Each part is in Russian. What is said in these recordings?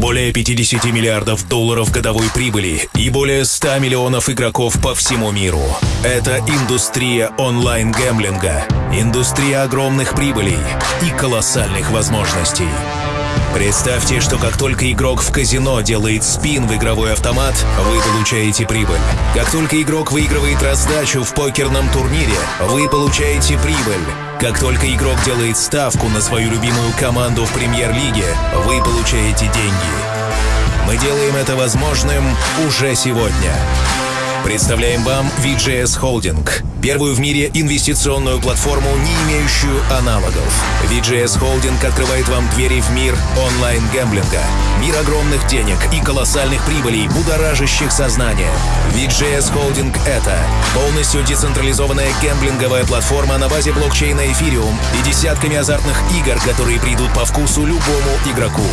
более 50 миллиардов долларов годовой прибыли и более 100 миллионов игроков по всему миру. Это индустрия онлайн-гэмблинга, индустрия огромных прибылей и колоссальных возможностей. Представьте, что как только игрок в казино делает спин в игровой автомат, вы получаете прибыль. Как только игрок выигрывает раздачу в покерном турнире, вы получаете прибыль. Как только игрок делает ставку на свою любимую команду в премьер-лиге, вы получаете деньги. Мы делаем это возможным уже сегодня. Представляем вам VGS Holding, первую в мире инвестиционную платформу, не имеющую аналогов. VGS Holding открывает вам двери в мир онлайн-гэмблинга, мир огромных денег и колоссальных прибылей, будоражащих сознание. VGS Holding — это полностью децентрализованная гэмблинговая платформа на базе блокчейна Ethereum и десятками азартных игр, которые придут по вкусу любому игроку.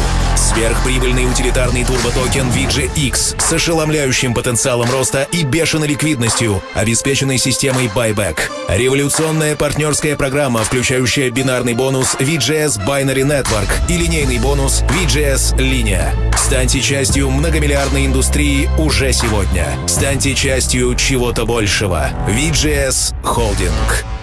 Сверхприбыльный утилитарный турботокен VGX с ошеломляющим потенциалом роста и бешеной ликвидностью, обеспеченной системой Buyback. Революционная партнерская программа, включающая бинарный бонус VGS Binary Network и линейный бонус VGS Линия. Станьте частью многомиллиардной индустрии уже сегодня. Станьте частью чего-то большего. VGS Holding.